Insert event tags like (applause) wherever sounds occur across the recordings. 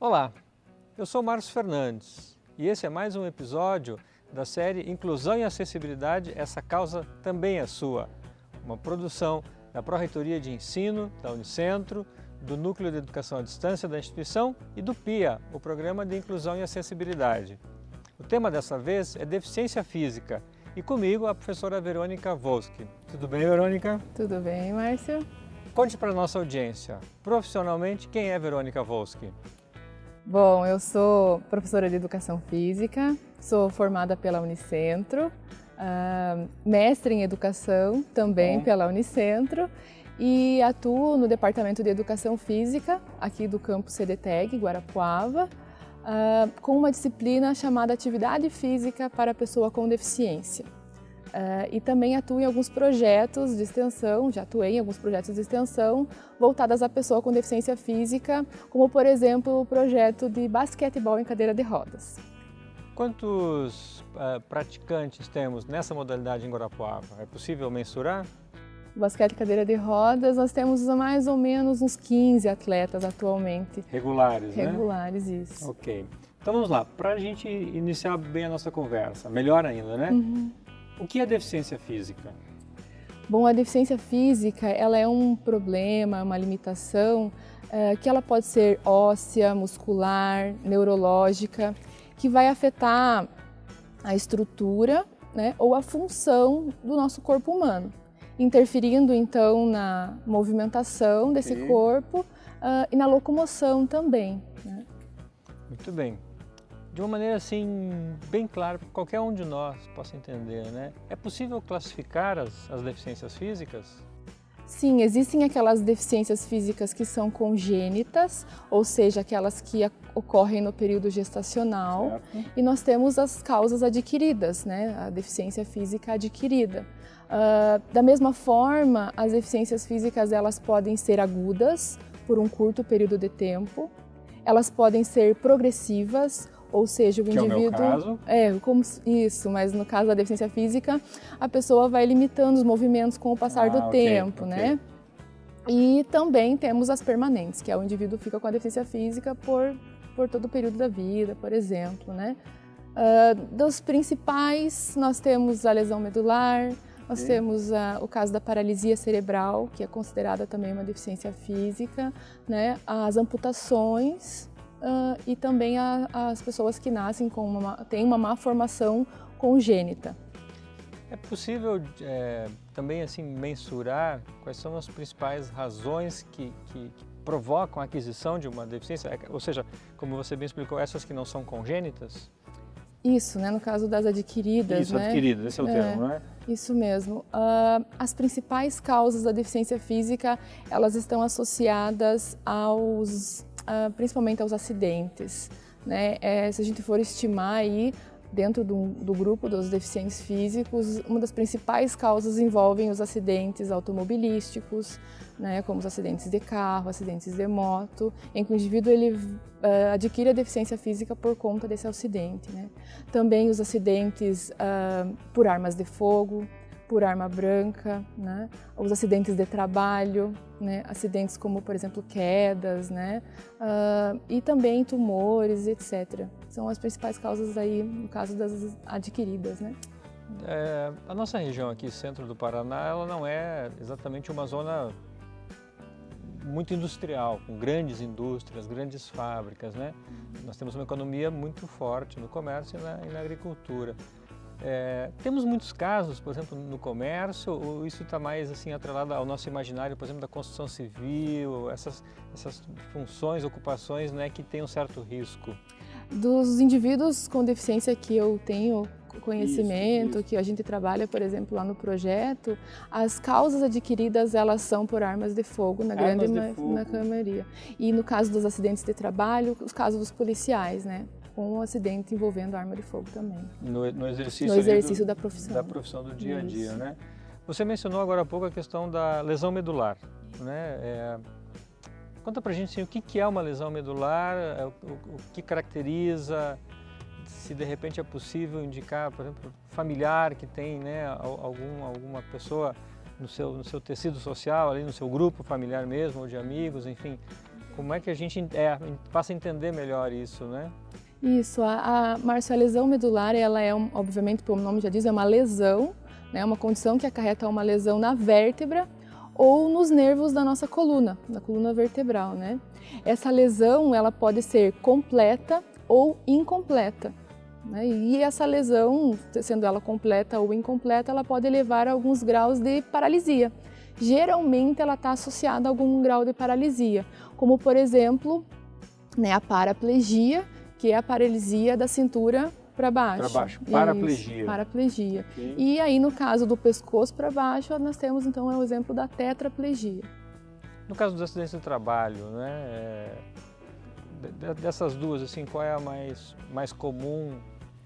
Olá, eu sou Márcio Fernandes e esse é mais um episódio da série Inclusão e Acessibilidade, essa causa também é sua. Uma produção da Pró-Reitoria de Ensino, da Unicentro, do Núcleo de Educação à Distância da instituição e do PIA, o Programa de Inclusão e Acessibilidade. O tema dessa vez é deficiência física e comigo a professora Verônica Volsky. Tudo bem, Verônica? Tudo bem, Márcio. Conte para a nossa audiência, profissionalmente, quem é Verônica Volsky? Bom, eu sou professora de Educação Física, sou formada pela Unicentro, uh, mestre em Educação também pela Unicentro e atuo no Departamento de Educação Física aqui do campus CDTEG, Guarapuava, uh, com uma disciplina chamada Atividade Física para a Pessoa com Deficiência. Uh, e também atuo em alguns projetos de extensão, já atuei em alguns projetos de extensão voltadas à pessoa com deficiência física, como por exemplo o projeto de basquetebol em cadeira de rodas. Quantos uh, praticantes temos nessa modalidade em Guarapuava? É possível mensurar? O basquete cadeira de rodas, nós temos mais ou menos uns 15 atletas atualmente. Regulares, né? Regulares, isso. Ok. Então vamos lá, para a gente iniciar bem a nossa conversa, melhor ainda, né? Uhum. O que é deficiência física? Bom, a deficiência física ela é um problema, uma limitação é, que ela pode ser óssea, muscular, neurológica, que vai afetar a estrutura né, ou a função do nosso corpo humano, interferindo então na movimentação desse corpo uh, e na locomoção também. Né? Muito bem de uma maneira assim bem clara para qualquer um de nós possa entender, né? É possível classificar as, as deficiências físicas? Sim, existem aquelas deficiências físicas que são congênitas, ou seja, aquelas que ocorrem no período gestacional, certo. e nós temos as causas adquiridas, né? A deficiência física adquirida. Uh, da mesma forma, as deficiências físicas elas podem ser agudas por um curto período de tempo, elas podem ser progressivas ou seja, o que indivíduo. É, o meu caso. é, como isso, mas no caso da deficiência física, a pessoa vai limitando os movimentos com o passar ah, do okay, tempo, okay. né? E também temos as permanentes, que é o indivíduo fica com a deficiência física por, por todo o período da vida, por exemplo, né? Uh, dos principais, nós temos a lesão medular, nós temos uh, o caso da paralisia cerebral, que é considerada também uma deficiência física, né? As amputações, uh, e também a, as pessoas que nascem com uma, têm uma má formação congênita. É possível é, também assim mensurar quais são as principais razões que, que, que, provocam a aquisição de uma deficiência? É, ou seja, como você bem explicou, essas que não são congênitas? Isso, né, no caso das adquiridas. Isso, né? adquiridas, esse é o é, termo, não é? Isso mesmo. Uh, as principais causas da deficiência física, elas estão associadas aos uh, principalmente aos acidentes. Né? É, se a gente for estimar aí, dentro do, do, grupo dos deficientes físicos, uma das principais causas envolvem os acidentes automobilísticos, né, como os acidentes de carro, acidentes de moto, em que o indivíduo ele, uh, adquire a deficiência física por conta desse acidente. Né. Também os acidentes uh, por armas de fogo, por arma branca, né? os acidentes de trabalho, né? acidentes como, por exemplo, quedas, né? Uh, e também tumores, etc. São as principais causas aí, no caso das adquiridas. Né? É, a nossa região aqui, centro do Paraná, ela não é exatamente uma zona muito industrial, com grandes indústrias, grandes fábricas, né? Nós temos uma economia muito forte no comércio e na, e na agricultura. É, temos muitos casos, por exemplo, no comércio, ou isso está mais assim atrelado ao nosso imaginário, por exemplo, da construção civil, essas, essas funções, ocupações né, que têm um certo risco? Dos indivíduos com deficiência que eu tenho conhecimento, isso, isso. que a gente trabalha, por exemplo, lá no projeto, as causas adquiridas elas são por armas de fogo, na armas grande maioria. E no caso dos acidentes de trabalho, os casos dos policiais, né? Com um acidente envolvendo arma de fogo também. No, no exercício, no exercício do, da profissão. Da profissão do dia a dia, Isso. né? Você mencionou agora há pouco a questão da lesão medular, né? É, conta pra gente assim, o que, que é uma lesão medular, é, o, o, que caracteriza, se de repente é possível indicar, por exemplo, familiar que tem né, algum, alguma pessoa no seu, no seu tecido social, ali no seu grupo familiar mesmo, ou de amigos, enfim. Como é que a gente é, passa a entender melhor isso, né? Isso, a, a, lesão medular, ela é, um, obviamente, como o nome já diz, é uma lesão, né, uma condição que acarreta uma lesão na vértebra ou nos nervos da nossa coluna, da coluna vertebral, né? Essa lesão, ela pode ser completa ou incompleta. Né? E essa lesão, sendo ela completa ou incompleta, ela pode levar a alguns graus de paralisia. Geralmente ela está associada a algum grau de paralisia, como por exemplo né, a paraplegia, que é a paralisia da cintura para baixo. Para baixo, paraplegia. Isso, paraplegia. Okay. E aí no caso do pescoço para baixo, nós temos então é o exemplo da tetraplegia. No caso dos acidentes de trabalho, né, é, dessas duas, assim, qual é a mais, mais comum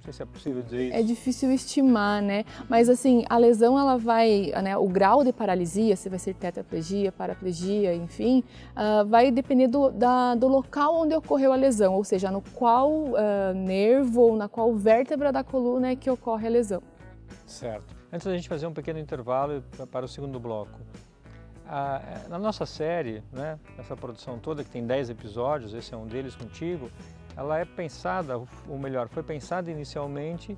não sei se é possível dizer isso. É difícil estimar, né? Mas assim, a lesão ela vai, né, o grau de paralisia, se vai ser tetraplegia, paraplegia, enfim, uh, vai depender do, da, do local onde ocorreu a lesão, ou seja, no qual uh, nervo ou na qual vértebra da coluna é que ocorre a lesão. Certo. Antes da gente fazer um pequeno intervalo para o segundo bloco, ah, na nossa série, né, essa produção toda, que tem 10 episódios, esse é um deles contigo, ela é pensada, ou melhor, foi pensada inicialmente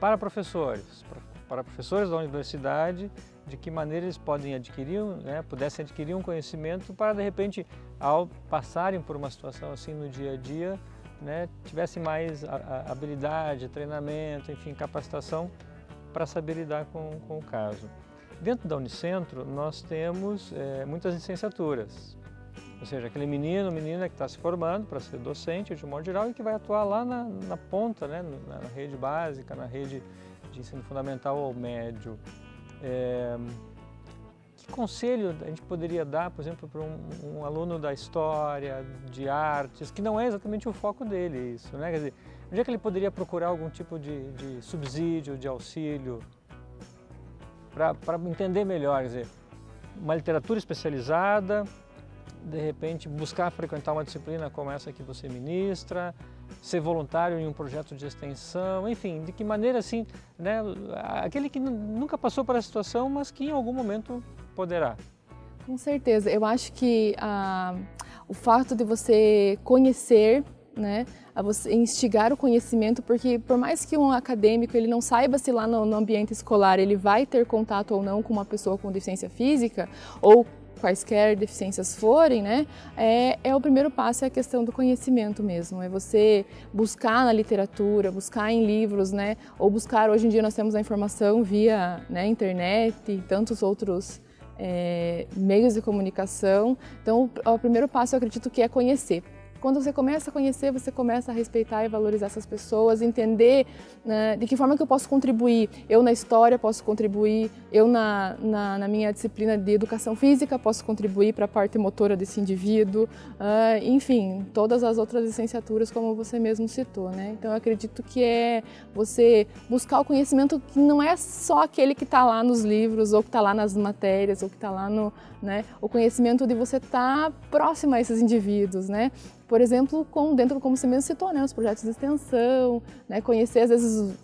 para professores, para professores da universidade, de que maneira eles podem adquirir, né, pudessem adquirir um conhecimento para de repente, ao passarem por uma situação assim no dia a dia, né, tivessem mais habilidade, treinamento, enfim, capacitação para saber lidar com, com o caso. Dentro da Unicentro, nós temos é, muitas licenciaturas, ou seja, aquele menino, menina que está se formando para ser docente de modo geral e que vai atuar lá na, na ponta, né, na, na, rede básica, na rede de ensino fundamental ou médio. É, que conselho a gente poderia dar, por exemplo, para um, um, aluno da história, de artes, que não é exatamente o foco dele isso, né? Quer dizer, onde é que ele poderia procurar algum tipo de, de subsídio, de auxílio, para entender melhor, quer dizer, uma literatura especializada, de repente buscar frequentar uma disciplina como essa que você ministra, ser voluntário em um projeto de extensão, enfim, de que maneira assim, né, aquele que nunca passou por essa situação, mas que em algum momento poderá. Com certeza, eu acho que ah, o fato de você conhecer né, a você instigar o conhecimento, porque por mais que um acadêmico ele não saiba se lá no, no, ambiente escolar ele vai ter contato ou não com uma pessoa com deficiência física ou quaisquer deficiências forem, né, é, é o primeiro passo é a questão do conhecimento mesmo, é você buscar na literatura, buscar em livros, né, ou buscar, hoje em dia nós temos a informação via né, internet e tantos outros é, meios de comunicação, então o, o primeiro passo eu acredito que é conhecer, quando você começa a conhecer, você começa a respeitar e valorizar essas pessoas, entender né, de que forma que eu posso contribuir. Eu na história posso contribuir, eu na, na, na minha disciplina de educação física posso contribuir para a parte motora desse indivíduo, uh, enfim, todas as outras licenciaturas como você mesmo citou. Né? Então eu acredito que é você buscar o conhecimento que não é só aquele que está lá nos livros ou que está lá nas matérias ou que está lá no... Né, o conhecimento de você estar tá próximo a esses indivíduos, né? Por exemplo, com, dentro, como você mesmo citou, né, os projetos de extensão, né, conhecer, às vezes,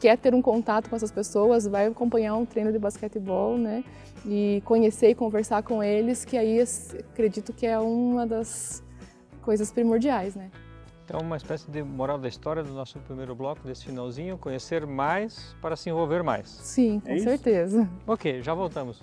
quer ter um contato com essas pessoas, vai acompanhar um treino de basquetebol, né, e conhecer e conversar com eles, que aí acredito que é uma das coisas primordiais, né. Então, uma espécie de moral da história do nosso primeiro bloco, desse finalzinho, conhecer mais para se envolver mais. Sim, com é certeza. Ok, já voltamos.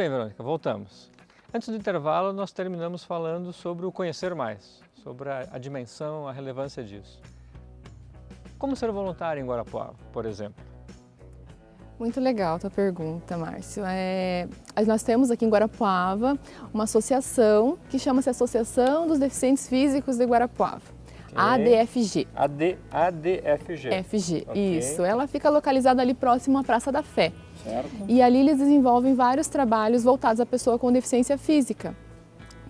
Bem, Verônica, voltamos. Antes do intervalo, nós terminamos falando sobre o conhecer mais, sobre a, a dimensão, a relevância disso. Como ser voluntário em Guarapuava, por exemplo? Muito legal a tua pergunta, Márcio. É, nós temos aqui em Guarapuava uma associação que chama-se Associação dos Deficientes Físicos de Guarapuava. Okay. ADFG. AD, ADFG. FG, okay. isso. Ela fica localizada ali próximo à Praça da Fé. Certo. E ali eles desenvolvem vários trabalhos voltados à pessoa com deficiência física.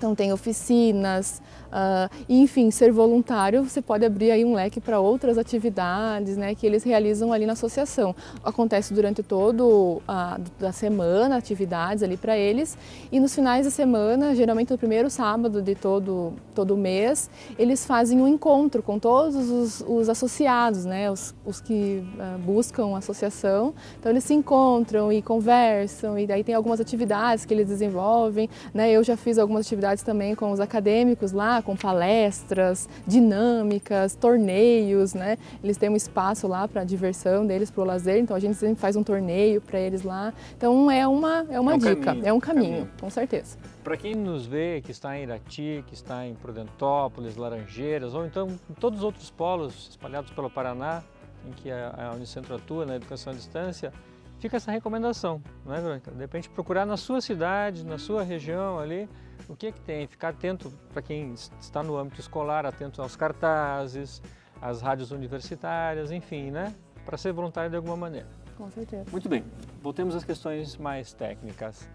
Então tem oficinas, Uh, e, enfim, ser voluntário, você pode abrir aí um leque para outras atividades né, que eles realizam ali na associação. Acontece durante todo a da semana, atividades ali para eles, e nos finais de semana, geralmente no primeiro sábado de todo, todo mês, eles fazem um encontro com todos os, os associados, né, os, os que uh, buscam a associação. Então eles se encontram e conversam, e daí tem algumas atividades que eles desenvolvem. Né, eu já fiz algumas atividades também com os acadêmicos lá, com palestras, dinâmicas, torneios, né? Eles têm um espaço lá para a diversão deles, para o lazer, então a gente sempre faz um torneio para eles lá. Então é uma, é uma é um dica, caminho, é um caminho, caminho. com certeza. Para quem nos vê, que está em Irati, que está em Prudentópolis, Laranjeiras, ou então em todos os outros polos espalhados pelo Paraná, em que a, a Unicentro atua na educação à distância, fica essa recomendação, não é, Verônica? De repente procurar na sua cidade, na sua região ali, o que é que tem? Ficar atento para quem está no âmbito escolar, atento aos cartazes, às rádios universitárias, enfim, né? Para ser voluntário de alguma maneira. Com certeza. Muito bem, voltemos às questões mais técnicas.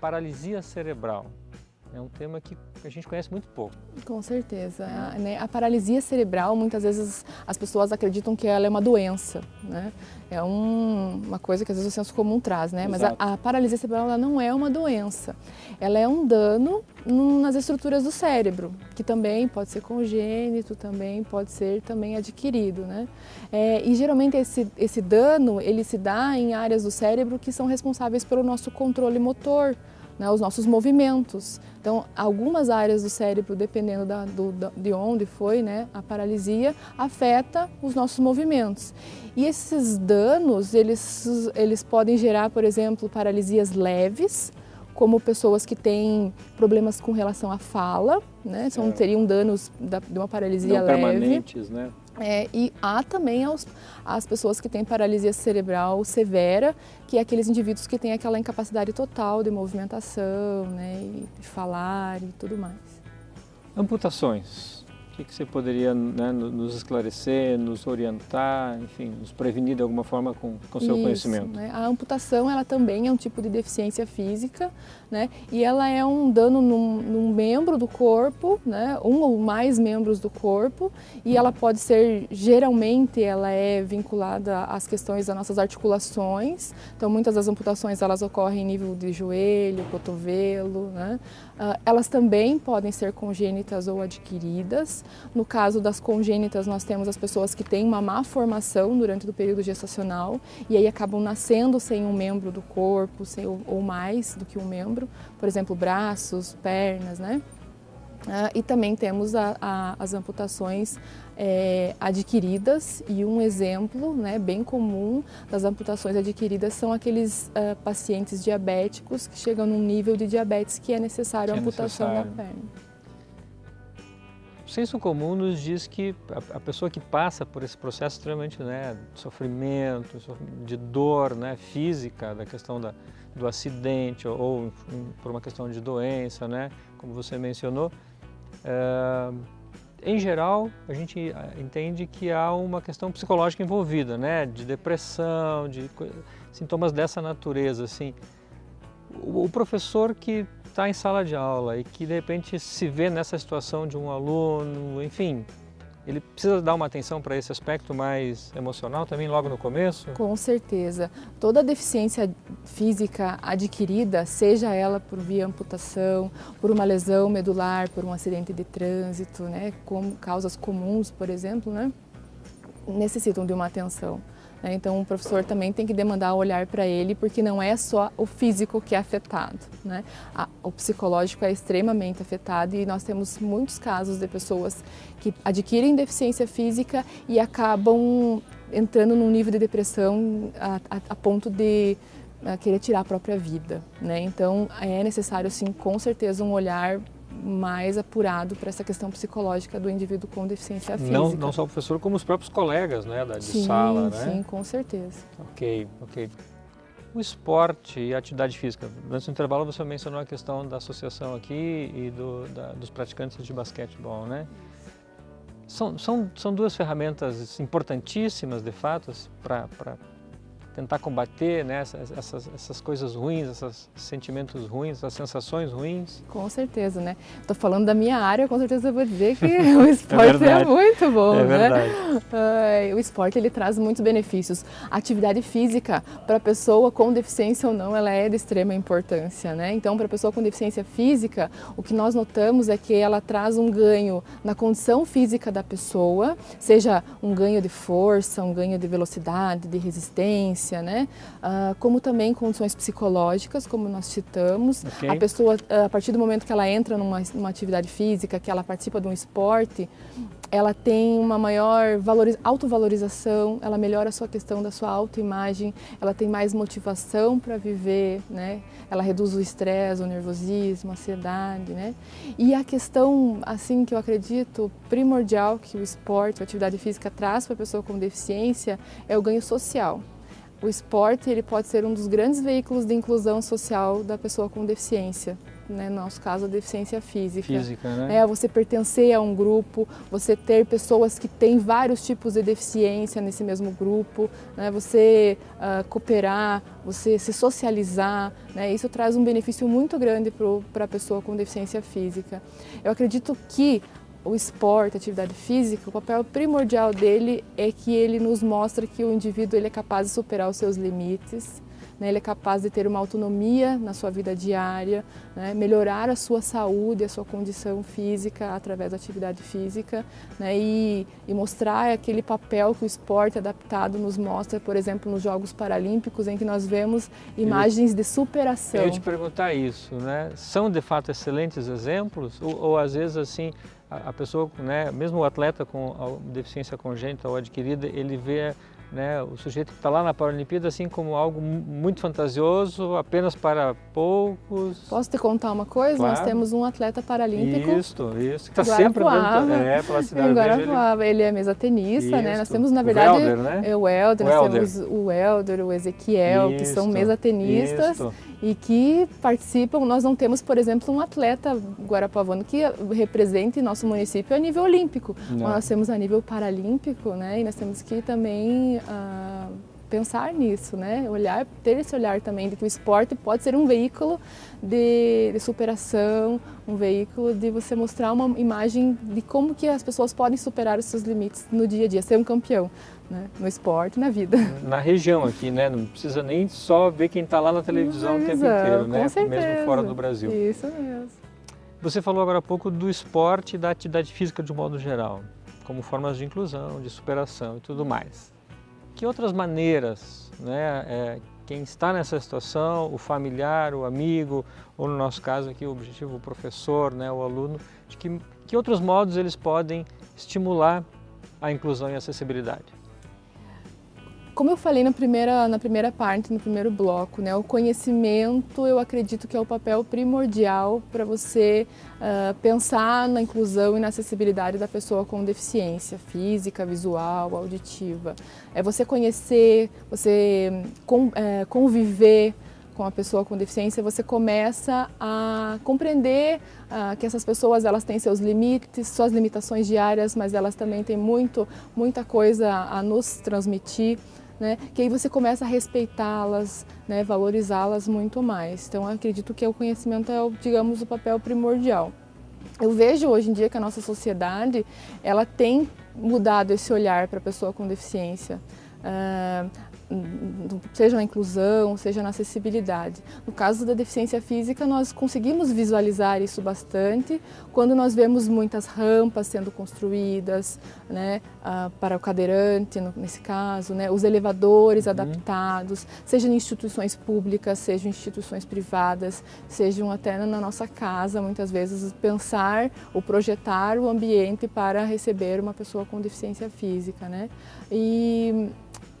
Paralisia cerebral é um tema que a gente conhece muito pouco. Com certeza. A, né, a paralisia cerebral, muitas vezes as pessoas acreditam que ela é uma doença, né? É um, uma coisa que às vezes o senso comum traz, né? Exato. Mas a, a, paralisia cerebral ela não é uma doença. Ela é um dano nas estruturas do cérebro, que também pode ser congênito, também pode ser também adquirido, né? É, e geralmente esse, esse dano, ele se dá em áreas do cérebro que são responsáveis pelo nosso controle motor, né, os nossos movimentos. Então, algumas áreas do cérebro, dependendo da, do, da, de onde foi né, a paralisia, afeta os nossos movimentos. E esses danos, eles, eles podem gerar, por exemplo, paralisias leves, como pessoas que têm problemas com relação à fala, né? São, é. Teriam danos da, de uma paralisia Não leve. permanentes, né? É, e há também aos, as pessoas que têm paralisia cerebral severa, que é aqueles indivíduos que têm aquela incapacidade total de movimentação, né, e de falar e tudo mais. Amputações. O que, que você poderia né, nos esclarecer, nos orientar, enfim, nos prevenir de alguma forma com o seu Isso, conhecimento? Né? A amputação ela também é um tipo de deficiência física né? e ela é um dano num, num membro do corpo, né? um ou mais membros do corpo e ela pode ser, geralmente, ela é vinculada às questões das nossas articulações, então muitas das amputações elas ocorrem em nível de joelho, cotovelo, né? Uh, elas também podem ser congênitas ou adquiridas. No caso das congênitas, nós temos as pessoas que têm uma má formação durante o período gestacional e aí acabam nascendo sem um membro do corpo, sem, ou, ou mais do que um membro, por exemplo, braços, pernas, né? Uh, e também temos a, a, as amputações é, adquiridas e um exemplo né, bem comum das amputações adquiridas são aqueles uh, pacientes diabéticos que chegam num nível de diabetes que é necessário que a é amputação necessário. da perna. O senso comum nos diz que a, a, pessoa que passa por esse processo extremamente né, de sofrimento, de dor né, física, da questão da, do acidente ou, ou por uma questão de doença, né, como você mencionou, em geral, a gente eh, entende que há uma questão psicológica envolvida, né? De depressão, de sintomas dessa natureza, assim. O, professor que está em sala de aula e que de repente se vê nessa situação de um aluno, enfim, ele precisa dar uma atenção para esse aspecto mais emocional também logo no começo? Com certeza. Toda deficiência física adquirida, seja ela por via amputação, por uma lesão medular, por um acidente de trânsito, né, como causas comuns, por exemplo, né, necessitam de uma atenção. Né? Então, o professor também tem que demandar olhar para ele, porque não é só o físico que é afetado. Né? o psicológico é extremamente afetado e nós temos muitos casos de pessoas que adquirem deficiência física e acabam entrando num nível de depressão a, a, a ponto de a querer tirar a própria vida. Né? Então, é necessário, sim, com certeza, um olhar mais apurado para essa questão psicológica do indivíduo com deficiência física. Não, não só o professor, como os próprios colegas né, da, de sim, sala, né? Sim, com certeza. Ok, ok. o esporte e a atividade física. Antes do intervalo você mencionou a questão da associação aqui e do, da, dos praticantes de basquetebol, né? São, são, são duas ferramentas importantíssimas, de fato, para tentar combater né, essas, essas coisas ruins, esses sentimentos ruins, essas sensações ruins? Com certeza, né? Estou falando da minha área, com certeza eu vou dizer que (laughs) (laughs) o esporte é, é, muito bom, é né? Uh, o esporte ele traz muitos benefícios. A atividade física, para a pessoa com deficiência ou não, ela é de extrema importância, né? Então, para a pessoa com deficiência física, o que nós notamos é que ela traz um ganho na condição física da pessoa, seja um ganho de força, um ganho de velocidade, de resistência, né? Uh, como também condições psicológicas, como nós citamos. Okay. A pessoa, a partir do momento que ela entra numa, numa atividade física, que ela participa de um esporte, ela tem uma maior autovalorização, ela melhora a sua questão da sua autoimagem, ela tem mais motivação para viver, né? Ela reduz o estresse, o nervosismo, a ansiedade, né? E a questão, assim, que eu acredito primordial que o esporte, a atividade física traz para a pessoa com deficiência é o ganho social o esporte ele pode ser um dos grandes veículos de inclusão social da pessoa com deficiência. Né? No nosso caso, a deficiência física. Física, né? É você pertencer a um grupo, você ter pessoas que têm vários tipos de deficiência nesse mesmo grupo, né? você uh, cooperar, você se socializar, né? isso traz um benefício muito grande para a pessoa com deficiência física. Eu acredito que o esporte, a atividade física, o papel primordial dele é que ele nos mostra que o indivíduo ele é capaz de superar os seus limites, né? ele é capaz de ter uma autonomia na sua vida diária, né? melhorar a sua saúde, a sua condição física através da atividade física né? e, e mostrar aquele papel que o esporte adaptado nos mostra, por exemplo, nos Jogos Paralímpicos, em que nós vemos imagens eu, de superação. Eu te perguntar isso, né? São de fato excelentes exemplos ou, ou às vezes assim a, pessoa, né, mesmo o atleta com deficiência congênita ou adquirida, ele vê né, o sujeito que está lá na Paralimpíada assim como algo muito fantasioso, apenas para poucos. Posso te contar uma coisa? Claro. Nós temos um atleta paralímpico. Isso, isso, que está sempre andando é, pela cidade. Agora ele... ele é mesatenista, né? Nós temos, na verdade, o Helder, né? É o Helder, o nós Helder. temos o Helder, o Ezequiel, isso, que são mesatenistas. Isso e que participam. Nós não temos, por exemplo, um atleta guarapavano que represente nosso município a nível olímpico. Nós temos a nível paralímpico, né? E nós temos que também uh, pensar nisso, né? Olhar, ter esse olhar também de que o esporte pode ser um veículo de, de superação, um veículo de você mostrar uma imagem de como que as pessoas podem superar os seus limites no dia a dia, ser um campeão né? no esporte, na vida. Na região aqui, né? Não precisa nem só ver quem está lá na televisão o tempo inteiro, né? Mesmo fora do Brasil. Isso mesmo. Você falou agora há pouco do esporte e da atividade física de um modo geral, como formas de inclusão, de superação e tudo mais. Que outras maneiras, né? É, quem está nessa situação, o familiar, o amigo, ou no nosso caso aqui o objetivo, o professor, né, o aluno, de que, que outros modos eles podem estimular a inclusão e a acessibilidade? Como eu falei na primeira, na primeira parte, no primeiro bloco, né, o conhecimento eu acredito que é o papel primordial para você uh, pensar na inclusão e na acessibilidade da pessoa com deficiência física, visual, auditiva. É você conhecer, você com, é, conviver com a pessoa com deficiência, você começa a compreender uh, que essas pessoas elas têm seus limites, suas limitações diárias, mas elas também têm muito, muita coisa a nos transmitir né? que aí você começa a respeitá-las, né? valorizá-las muito mais. Então, acredito que o conhecimento é, digamos, o papel primordial. Eu vejo hoje em dia que a nossa sociedade ela tem mudado esse olhar para a pessoa com deficiência. Uh, seja na inclusão, seja na acessibilidade. No caso da deficiência física, nós conseguimos visualizar isso bastante quando nós vemos muitas rampas sendo construídas né, uh, para o cadeirante, nesse caso, né, os elevadores uhum. adaptados, seja em instituições públicas, seja em instituições privadas, sejam até na nossa casa, muitas vezes pensar ou projetar o ambiente para receber uma pessoa com deficiência física. Né? E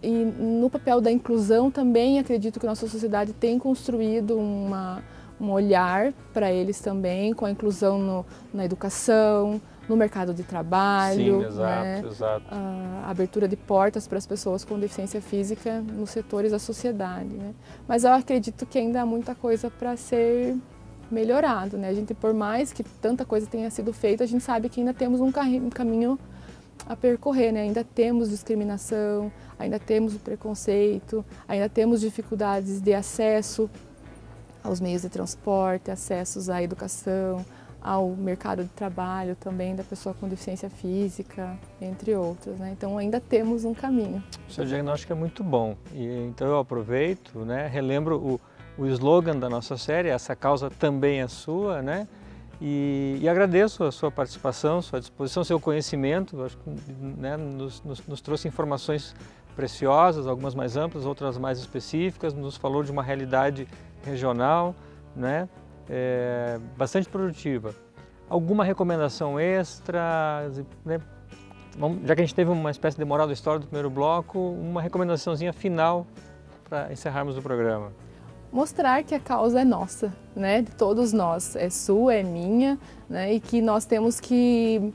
e no papel da inclusão também acredito que nossa sociedade tem construído uma, um olhar para eles também, com a inclusão no, na educação, no mercado de trabalho, Sim, exato, né? exato. a abertura de portas para as pessoas com deficiência física nos setores da sociedade. Né? Mas eu acredito que ainda há muita coisa para ser melhorado. Né? A gente, por mais que tanta coisa tenha sido feita, a gente sabe que ainda temos um caminho a percorrer, né? ainda temos discriminação, ainda temos o preconceito, ainda temos dificuldades de acesso aos meios de transporte, acessos à educação, ao mercado de trabalho também da pessoa com deficiência física, entre outros. Né? Então ainda temos um caminho. O seu diagnóstico é muito bom. E, então eu aproveito, né, relembro o, o slogan da nossa série, essa causa também é sua, né? E, e agradeço a sua participação, sua disposição, seu conhecimento, acho que né, nos, nos, nos trouxe informações preciosas, algumas mais amplas, outras mais específicas, nos falou de uma realidade regional, né? é, bastante produtiva. Alguma recomendação extra? Né? Já que a gente teve uma espécie de moral da história do primeiro bloco, uma recomendaçãozinha final para encerrarmos o programa. Mostrar que a causa é nossa, né? de todos nós, é sua, é minha, né? e que nós temos que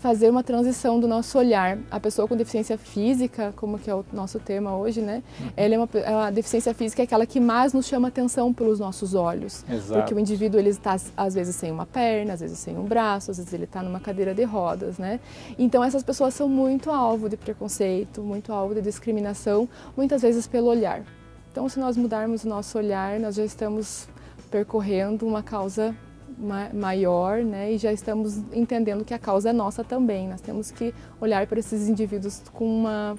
fazer uma transição do nosso olhar. A pessoa com deficiência física, como que é o nosso tema hoje, né? Uhum. Ela é uma, a deficiência física é aquela que mais nos chama atenção pelos nossos olhos. Exato. Porque o indivíduo ele está às vezes sem uma perna, às vezes sem um braço, às vezes ele está numa cadeira de rodas, né? Então essas pessoas são muito alvo de preconceito, muito alvo de discriminação, muitas vezes pelo olhar. Então se nós mudarmos o nosso olhar, nós já estamos percorrendo uma causa maior né, e já estamos entendendo que a causa é nossa também. Nós temos que olhar para esses indivíduos com, uma,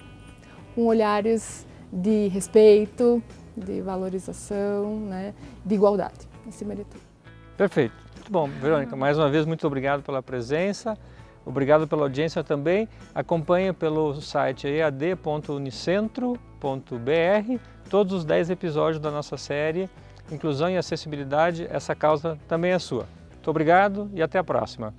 com olhares de respeito, de valorização, né, de igualdade, acima de tudo. Perfeito. Muito bom. Verônica, mais uma vez, muito obrigado pela presença. Obrigado pela audiência também. Acompanhe pelo site ead.unicentro.br todos os 10 episódios da nossa série Inclusão e Acessibilidade, essa causa também é sua. Muito obrigado e até a próxima.